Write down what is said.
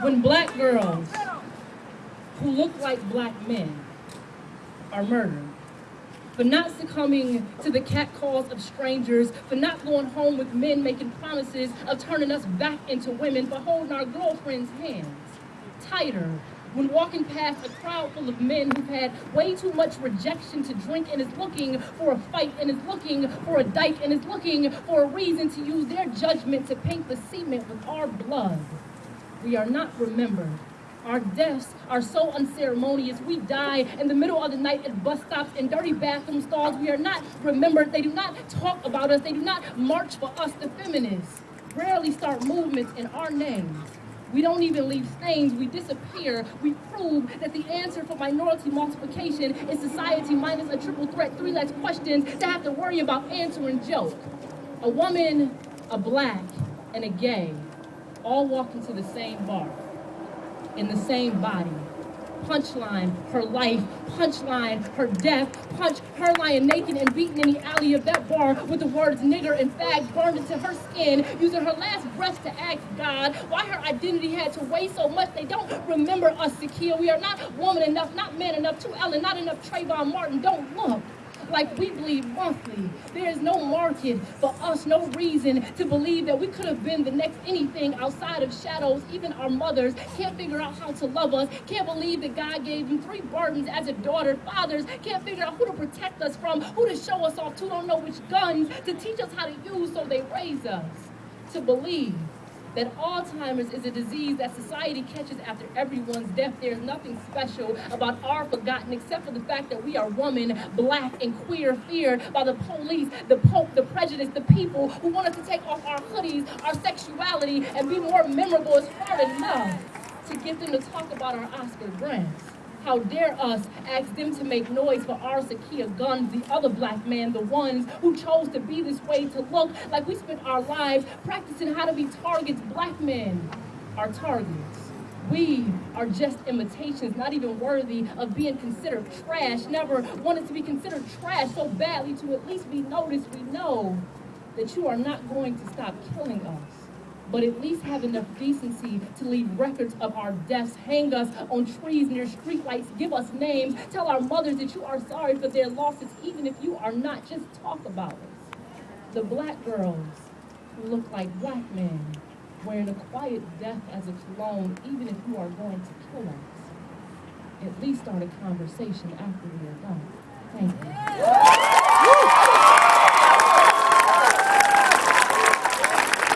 when black girls who look like black men are murdered, for not succumbing to the catcalls of strangers, for not going home with men making promises of turning us back into women, for holding our girlfriends' hands tighter when walking past a crowd full of men who've had way too much rejection to drink and is looking for a fight and is looking for a dyke and is looking for a reason to use their judgment to paint the cement with our blood. We are not remembered. Our deaths are so unceremonious. We die in the middle of the night at bus stops and dirty bathroom stalls. We are not remembered. They do not talk about us. They do not march for us, the feminists. Rarely start movements in our names. We don't even leave stains, we disappear. We prove that the answer for minority multiplication is society minus a triple threat, three less questions to have to worry about answering joke. A woman, a black, and a gay all walk into the same bar, in the same body, punchline, her life, punchline, her death, punch, her lying naked and beaten in the alley of that bar with the words nigger and fag burned into her skin, using her last breath to ask God why her identity had to weigh so much. They don't remember us, Sakia. We are not woman enough, not man enough, too Ellen, not enough Trayvon Martin. Don't look like we bleed monthly. There is no market for us, no reason to believe that we could have been the next anything outside of shadows. Even our mothers can't figure out how to love us, can't believe that God gave them three burdens as a daughter. Fathers can't figure out who to protect us from, who to show us off to, don't know which guns to teach us how to use, so they raise us to believe that Alzheimer's is a disease that society catches after everyone's death. There's nothing special about our forgotten except for the fact that we are woman, black, and queer, feared by the police, the pope, the prejudice, the people who want us to take off our hoodies, our sexuality, and be more memorable. It's hard enough to get them to talk about our Oscar Grants. How dare us ask them to make noise for our Sakia Gunns, the other black man, the ones who chose to be this way, to look like we spent our lives practicing how to be targets. Black men are targets. We are just imitations, not even worthy of being considered trash. Never wanted to be considered trash so badly to at least be noticed. We know that you are not going to stop killing us but at least have enough decency to leave records of our deaths, hang us on trees near streetlights, give us names, tell our mothers that you are sorry for their losses, even if you are not, just talk about us. The black girls who look like black men, wearing a quiet death as a cologne, even if you are going to kill us. At least start a conversation after we are done. Thank you.